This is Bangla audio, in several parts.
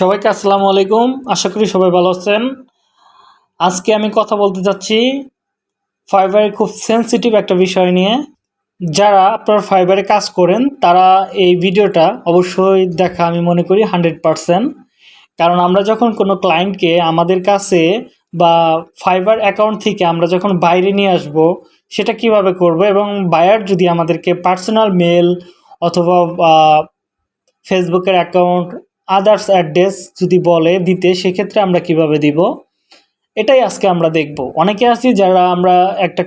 সবাইকে আসসালামু আলাইকুম। আশা করি সবাই ভালো আছেন। আজকে আমি কথা বলতে যাচ্ছি ফাইবারের খুব সেনসিটিভ একটা বিষয় নিয়ে। যারা আপনার ফাইবারে কাজ করেন, তারা এই ভিডিওটা অবশ্যই দেখা আমি মনে করি হান্ড্রেড পারসেন্ট কারণ আমরা যখন কোনো ক্লায়েন্টকে আমাদের কাছে বা ফাইবার অ্যাকাউন্ট থেকে আমরা যখন বাইরে নিয়ে আসব, সেটা কীভাবে করব এবং বায়ার যদি আমাদেরকে পার্সোনাল মেল অথবা ফেসবুকের অ্যাকাউন্ট আদার্স অ্যাড্রেস যদি বলে, দিতে, সেক্ষেত্রে আমরা কীভাবে দিব? এটাই আজকে আমরা দেখব। অনেকে আছি যারা আমরা একটা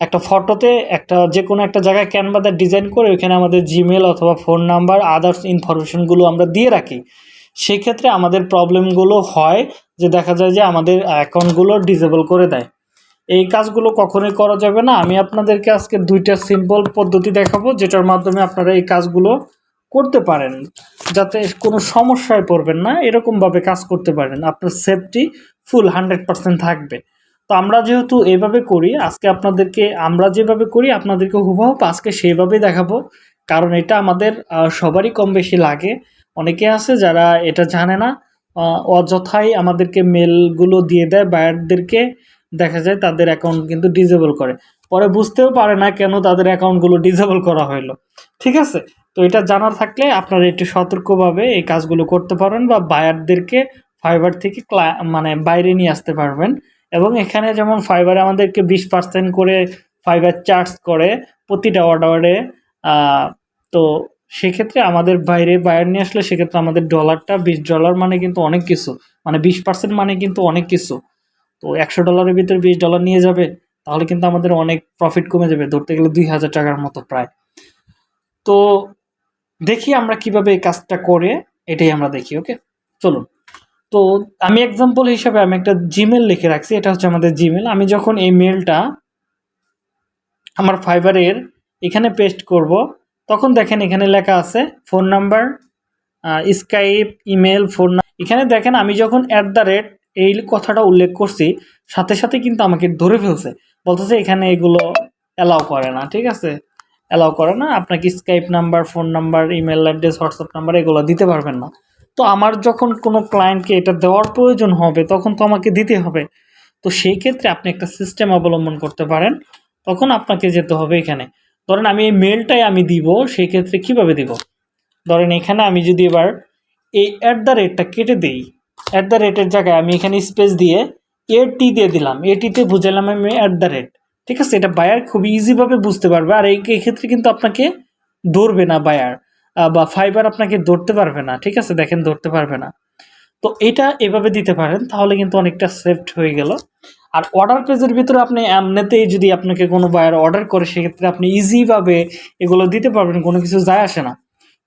একটা ফটোতে একটা যে কোনো একটা জায়গায় ক্যানভাতে ডিজাইন করে ওইখানে আমাদের জিমেল অথবা ফোন নাম্বার আদার্স ইনফরমেশনগুলো আমরা দিয়ে রাখি। সেক্ষেত্রে আমাদের প্রবলেমগুলো হয় যে দেখা যায় যে আমাদের অ্যাকাউন্টগুলো ডিসেবল করে দেয়। এই কাজগুলো কখনোই করা যাবে না। আমি আপনাদেরকে আজকে দুইটা সিম্পল পদ্ধতি দেখাবো, যেটার মাধ্যমে আপনারা এই কাজগুলো করতে পারেন, যাতে কোনো সমস্যায় পড়বেন না, এরকমভাবে কাজ করতে পারেন। আপনার সেফটি ফুল হান্ড্রেড পারসেন্ট থাকবে। তো আমরা যেহেতু এভাবে করি, আজকে আপনাদেরকে, আমরা যেভাবে করি, আপনাদেরকে হুবহু আজকে সেইভাবেই দেখাবো। কারণ এটা আমাদের সবারই কম বেশি লাগে। অনেকে আছে যারা এটা জানে না অযথাই আমাদেরকে মেলগুলো দিয়ে দেয়, বায়ারদেরকে দেখা যায় তাদের অ্যাকাউন্ট কিন্তু ডিজেবল করে। পরে বুঝতেও পারে না কেন তাদের অ্যাকাউন্টগুলো ডিজেবল করা হলো ঠিক আছে? তো এটা জানার থাকলে আপনারা একটু সতর্কভাবে এই কাজগুলো করতে পারবেন বা বায়ারদেরকে ফাইবার থেকে মানে বাইরে নিয়ে আসতে পারবেন। এবং এখানে যেমন ফাইবার আমাদেরকে বিশ পার্সেন্ট করে ফাইবার চার্জ করে প্রতিটা অর্ডারে তো সেক্ষেত্রে আমাদের বাইরে বায়ার নিয়ে আসলে সেক্ষেত্রে আমাদের ডলারটা বিশ ডলার মানে কিন্তু অনেক কিছু। মানে বিশ পার্সেন্ট মানে কিন্তু অনেক কিছু। তো একশো ডলারের ভিতরে বিশ ডলার নিয়ে যাবে, তাহলে কিন্তু আমাদের অনেক প্রফিট কমে যাবে। ধরতে গেলে দুই হাজার টাকার মতো প্রায়। তো দেখি আমরা কীভাবে এই কাজটা করে, এটাই আমরা দেখি ওকে চলুন। তো আমি এক্সাম্পল হিসাবে আমি একটা জিমেল লিখে রাখছি, এটা হচ্ছে আমাদের জিমেল আমি যখন এই মেলটা আমার ফাইবারের এখানে পেস্ট করব, তখন দেখেন এখানে লেখা আছে phone number Skype email phone এখানে দেখেন আমি যখন অ্যাট দ্য রেট এই কথাটা উল্লেখ করছি, সাথে সাথে কিন্তু আমাকে ধরে ফেলছে। বলতেছে এখানে এগুলো অ্যালাউ করে না, ঠিক আছে? অ্যালাউ করে না। আপনাকে Skype number phone number email address WhatsApp number এগুলো দিতে পারবেন না। তো আমার যখন কোনো ক্লায়েন্টকে এটা দেওয়ার প্রয়োজন হবে, তখন তো আমাকে দিতে হবে। তো সেই ক্ষেত্রে আপনি একটা সিস্টেম অবলম্বন করতে পারেন। তখন আপনাকে যেতে হবে এখানে। ধরেন আমি এই মেলটাই আমি দিব, সেই ক্ষেত্রে কীভাবে দিব? ধরেন এখানে আমি যদি এবার এই অ্যাট দ্য রেটটা কেটে দিই অ্যাট দ্য রেটের জায়গায় আমি এখানে স্পেস দিয়ে এটি দিয়ে দিলাম। এটিতে বুঝালাম আমি অ্যাট দ্য রেট ঠিক আছে, এটা বায়ার খুব ইজিভাবে বুঝতে পারবে। আর এই ক্ষেত্রে কিন্তু আপনাকে ধরবে না বায়ার বা ফাইবার আপনাকে ধরতে পারবে না, ঠিক আছে? দেখেন, ধরতে পারবে না। তো এটা এভাবে দিতে পারেন, তাহলে কিন্তু অনেকটা সেফট হয়ে গেল। আর অর্ডার পেজের ভিতরে আপনি এমনিতেই যদি আপনাকে কোনো বায়ার অর্ডার করে, সেক্ষেত্রে আপনি ইজিভাবে এগুলো দিতে পারবেন, কোনো কিছু যায় আসে না।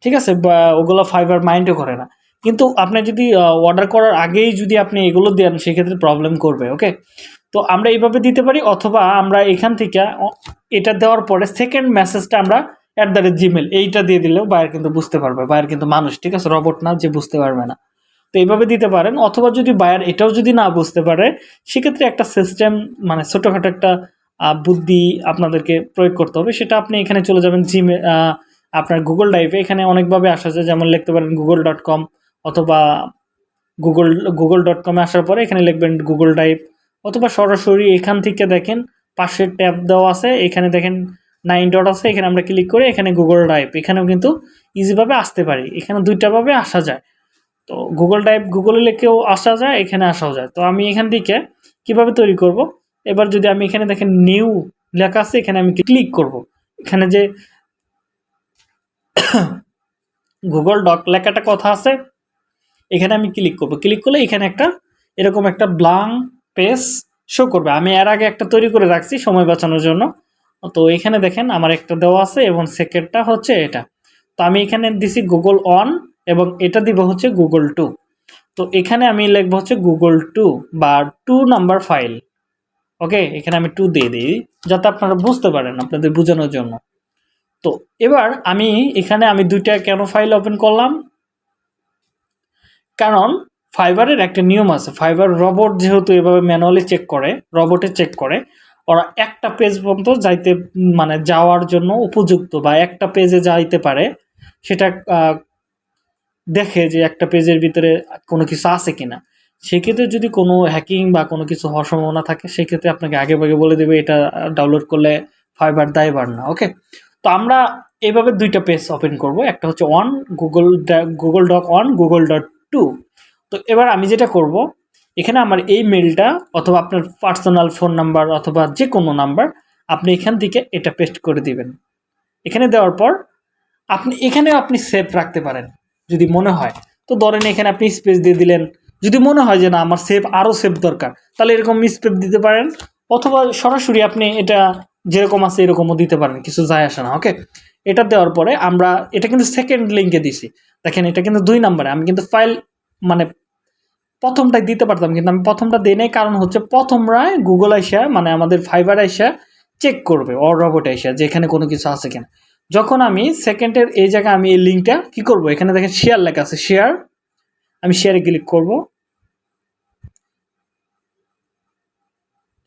ঠিক আছে? ওগুলো ফাইবার মাইন্ডও করে না। কিন্তু আপনি যদি অর্ডার করার আগেই যদি আপনি এগুলো দেন, সেক্ষেত্রে প্রবলেম করবে ওকে তো আমরা এইভাবে দিতে পারি অথবা আমরা এখান থেকে এটা দেওয়ার পরে সেকেন্ড মেসেজটা আমরা অ্যাট দ্য রেট জিমেল এইটা দিয়ে দিলেও বায়ার কিন্তু বুঝতে পারবে। বায়ার কিন্তু মানুষ, ঠিক আছে? রবট না যে বুঝতে পারবে না। তো এইভাবে দিতে পারেন, অথবা যদি বায়ার এটাও যদি না বুঝতে পারে, সেক্ষেত্রে একটা সিস্টেম মানে ছোটোখাটো একটা বুদ্ধি আপনাদেরকে প্রয়োগ করতে হবে। সেটা আপনি এখানে চলে যাবেন জিমে আপনার গুগল ড্রাইভে এখানে অনেকভাবে আসা যায়, যেমন লিখতে পারেন গুগল ডট কম অথবা গুগল গুগল ডট কমে আসার পরে এখানে লিখবেন গুগল ড্রাইভ অথবা সরাসরি এখান থেকে দেখেন পাশের ট্যাব দেওয়া আছে, এখানে দেখেন নাইন ডট আছে, এখানে আমরা ক্লিক করে এখানে গুগল ড্রাইভ এখানেও কিন্তু ইজিভাবে আসতে পারি। এখানে দুইটাভাবে আসা যায়। তো গুগল ড্রাইভ গুগলে লিখেও আসা যায়, এখানে আসাও যায়। তো আমি এখান থেকে কীভাবে তৈরি করব? এবার যদি আমি এখানে দেখেন নিউ লেখা আছে, এখানে আমি ক্লিক করব। এখানে যে গুগল ডক লেখাটা কথা আছে, এখানে আমি ক্লিক করব। ক্লিক করলে এখানে একটা এরকম একটা ব্লাং পেজ শো করবে। আমি এর আগে একটা তৈরি করে রাখছি সময় বাঁচানোর জন্য। তো এখানে দেখেন আমার একটা দেওয়া আছে এবং সেকেন্ডটা হচ্ছে এটা। তো আমি এখানে দিছি গুগল অন এবং এটা দিব হচ্ছে গুগল টু তো এখানে আমি লিখব হচ্ছে গুগল টু বা টু নাম্বার ফাইল ওকে এখানে আমি টু দিয়ে দিই, যাতে আপনারা বুঝতে পারেন আপনাদের বোঝানোর জন্য। তো এবার আমি এখানে আমি দুইটা কেন ফাইল ওপেন করলাম? কারণ ফাইবারের একটা নিয়ম আছে। ফাইবার রবট যেহেতু এভাবে ম্যানুয়ালি চেক করে রবটে চেক করে, ওরা একটা পেজ পর্যন্ত যাইতে মানে যাওয়ার জন্য উপযুক্ত বা একটা পেজে যাইতে পারে, সেটা দেখে যে একটা পেজের ভিতরে কোনো কিছু আছে কিনা। সেক্ষেত্রে যদি কোনো হ্যাকিং বা কোনো কিছু হওয়ার সম্ভাবনা থাকে, সেক্ষেত্রে আপনাকে আগে ভাগে বলে দেবে, এটা ডাউনলোড করলে ফাইবার দায়বার না ওকে তো আমরা এইভাবে দুইটা পেজ ওপেন করব। একটা হচ্ছে one Google Google doc one Google dot two তো এবার আমি যেটা করব, এখানে আমার এই মেলটা অথবা আপনার পার্সোনাল ফোন নাম্বার অথবা যে কোনো নাম্বার আপনি এখান থেকে এটা পেস্ট করে দিবেন। এখানে দেওয়ার পর আপনি এখানেও আপনি সেভ রাখতে পারেন, যদি মনে হয়। তো ধরেন এখানে আপনি স্পেস দিয়ে দিলেন, যদি মনে হয় যে না, আমার সেভ আরও সেভ দরকার, তাহলে এরকম স্পেস দিতে পারেন। অথবা সরাসরি আপনি এটা যেরকম আছে এরকমও দিতে পারেন, কিছু যায় আসে না ওকে এটা দেওয়ার পরে আমরা, এটা কিন্তু সেকেন্ড লিঙ্কে দিছি। দেখেন, এটা কিন্তু দুই নাম্বারে আমি কিন্তু ফাইল মানে প্রথমটাই দিতে পারতাম, কিন্তু আমি প্রথমটা দিই নাই। কারণ হচ্ছে প্রথমরায় গুগল আইসা মানে আমাদের ফাইবার আইসা চেক করবে অর রবট আইসা যে এখানে কোনো কিছু আছে কিনা। যখন আমি সেকেন্ডের এই জায়গায় আমি এই লিঙ্কটা কি করব? এখানে দেখেন শেয়ার লেখা আছে শেয়ার আমি শেয়ারে ক্লিক করব।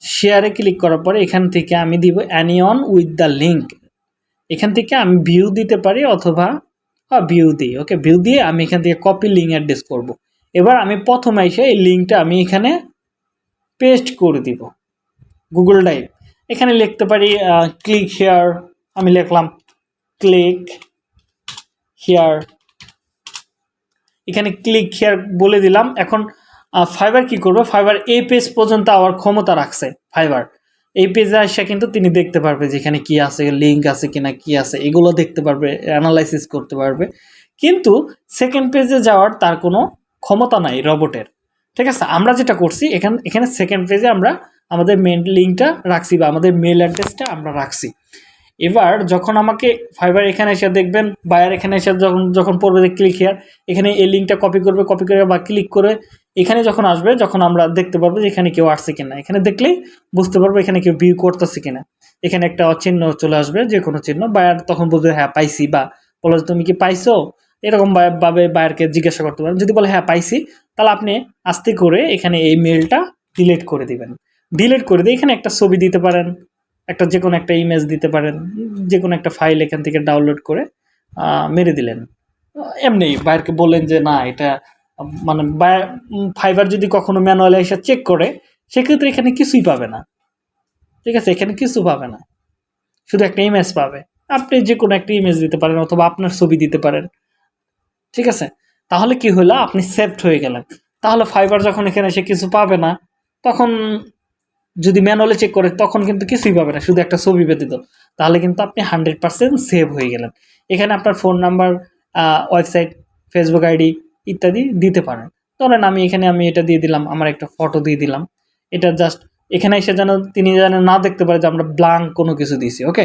শেয়ারে ক্লিক করার পরে এখান থেকে আমি দিব অ্যানিয়ন উইথ দ্য লিঙ্ক এখান থেকে আমি ভিউ দিতে পারি অথবা ভিউ দিই ওকে ভিউ দিয়ে আমি এখান থেকে কপি লিঙ্ক অ্যাড্রেস করব। এবার আমি প্রথমে এসে এই লিঙ্কটা আমি এখানে পেস্ট করে দিব। গুগল ড্রাইভ এখানে লিখতে পারি ক্লিক হেয়ার আমি লিখলাম ক্লিক হেয়ার এখানে ক্লিক হেয়ার বলে দিলাম। এখন ফাইবার কি করবে? ফাইবার এই পেজ পর্যন্ত আবার ক্ষমতা রাখছে ফাইবার এই পেজে আসা কিন্তু তিনি দেখতে পারবে যেখানে কি আছে লিঙ্ক আছে কিনা, কি আছে, এগুলো দেখতে পারবে অ্যানালাইসিস করতে পারবে। কিন্তু সেকেন্ড পেজে যাওয়ার তার কোনো ক্ষমতা নাই রবটের। ঠিক আছে? আমরা যেটা করছি, এখানে এখানে সেকেন্ড পেজে আমরা আমাদের মেন লিঙ্কটা রাখছি বা আমাদের মেল অ্যাড্রেসটা আমরা রাখছি। এবার যখন আমাকে ফাইবার এখানে এসে দেখবেন বায়ার এখানে এসে যখন যখন পড়বে, যে ক্লিক হেয়ার এখানে এই লিঙ্কটা কপি করবে কপি করে বা ক্লিক করে এখানে যখন আসবে, যখন আমরা দেখতে পারব যে এখানে কেউ আসছে কিনা। এখানে দেখলেই বুঝতে পারব এখানে কেউ ভিউ করতেছে কিনা। এখানে একটা চিহ্ন চলে আসবে যে কোনো চিহ্ন। বায়ার তখন বলবে হ্যাঁ পাইছি বা বলো, তুমি কি পাইছো? এরকম ভাবে বায়ারকে জিজ্ঞাসা করতে পারেন। যদি বলে হ্যাঁ পাইছি। তাহলে আপনি আস্তে করে এখানে এই মেলটা ডিলিট করে দিবেন। ডিলিট করে দিয়ে এখানে একটা ছবি দিতে পারেন, একটা যে কোনো একটা ইমেজ দিতে পারেন যে কোনো একটা ফাইল এখান থেকে ডাউনলোড করে মেরে দিলেন। এমনি বাইরকে বললেন যে, না, এটা মানে ফাইবার যদি কখনো ম্যানুয়ালে এসে চেক করে, সেক্ষেত্রে এখানে কিছুই পাবে না। ঠিক আছে? এখানে কিছু পাবে না। শুধু একটা ইমেজ পাবে। আপনি যে কোনো একটা ইমেজ দিতে পারেন অথবা আপনার ছবি দিতে পারেন। ঠিক আছে? তাহলে কি হলো আপনি সেফট হয়ে গেলেন। তাহলে ফাইবার যখন এখানে এসে কিছু পাবে না, তখন যদি ম্যানুয়ালি চেক করে, তখন কিন্তু কিছুই পাবে না, শুধু একটা ছবি ব্যতীত। তাহলে কিন্তু আপনি হান্ড্রেড পার্সেন্ট সেভ হয়ে গেলেন। এখানে আপনার phone number website Facebook ID ইত্যাদি দিতে পারেন। ধরেন আমি এখানে আমি এটা দিয়ে দিলাম, আমার একটা ফটো দিয়ে দিলাম। এটা জাস্ট এখানে এসে যেন তিনি যেন না দেখতে পারে যে আমরা ব্লাঙ্ক কোনো কিছু দিয়েছি ওকে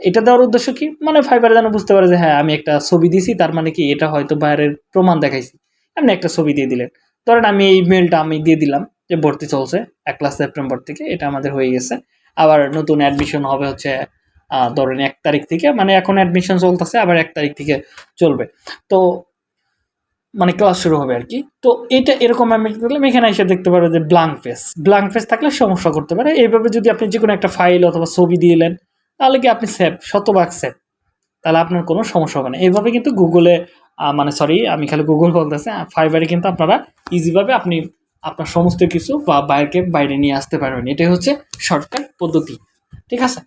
এটা দেওয়ার উদ্দেশ্য কি? মানে ফাইবার যেন বুঝতে পারে যে হ্যাঁ আমি একটা ছবি দিছি, তার মানে কি এটা হয়তো বাইরের প্রমাণ দেখাইছি। এমনি একটা ছবি দিয়ে দিলেন। ধরেন আমি এই মেলটা আমি দিয়ে দিলাম যে, ভর্তি চলছে এক ক্লাস সেপ্টেম্বর থেকে, এটা আমাদের হয়ে গেছে। আবার নতুন অ্যাডমিশন হবে হচ্ছে ধরেন এক তারিখ থেকে মানে এখন অ্যাডমিশন চলতেছে, আবার এক তারিখ থেকে চলবে। তো মানে ক্লাস শুরু হবে আর কি। তো এটা এরকম আমি দেখলাম এখানে এসে দেখতে পারবে যে ব্লাঙ্ক ফেস ব্লাঙ্ক ফেস থাকলে সমস্যা করতে পারে। এইভাবে যদি আপনি যে কোনো একটা ফাইল অথবা ছবি দিলেন তাহলে কি আপনি সেভ শতভাগ সেভ তাহলে আপনার কোনো সমস্যা হবে না। এইভাবে কিন্তু গুগলে মানে সরি আমি খালি গুগল বলতেছি ফাইবারে কিন্তু আপনারা ইজিভাবে আপনি আপনার সমস্ত কিছু বা বাইরকে বাইরে নিয়ে আসতে পারবেন। এটাই হচ্ছে শর্টকাট পদ্ধতি। ঠিক আছে?